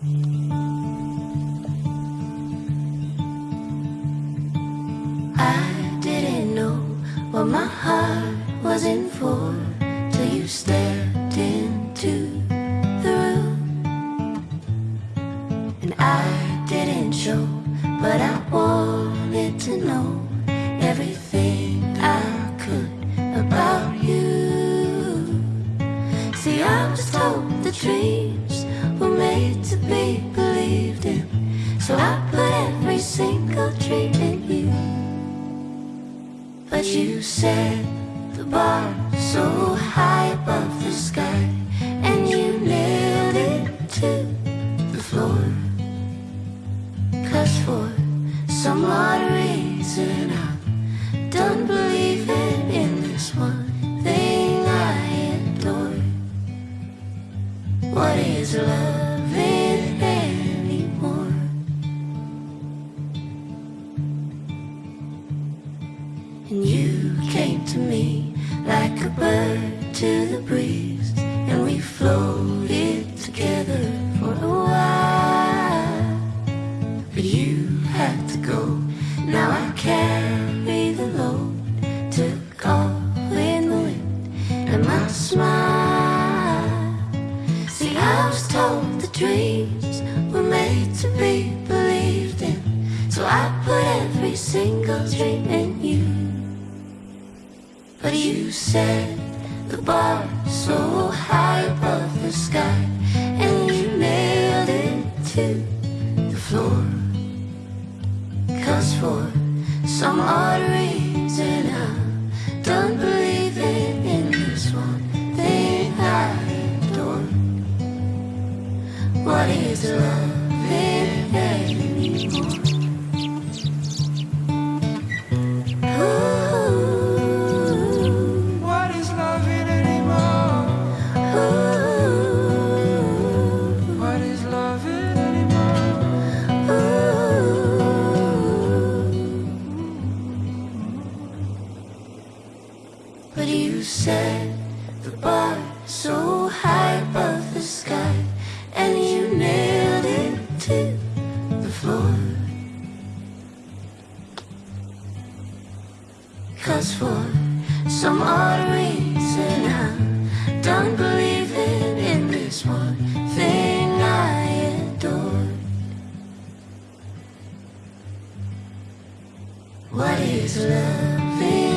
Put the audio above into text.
I didn't know what my heart was in for till you stepped into the room. And I didn't show, but I wanted to know everything I could about you. See, I was told the dreams were made to be believed in, so I put every single dream in you. But you set the bar so high above the sky, and you nailed it to the floor. Cause for some odd reason, I'm to the breeze, and we floated together for a while. But you had to go, now I carry the load. Took off in the wind, and my smile. See, I was told the dreams were made to be believed in, so I put every single dream in you. But you set the bar so high above the sky, some odd reason, I'm done believing in this one thing I adore. What is love?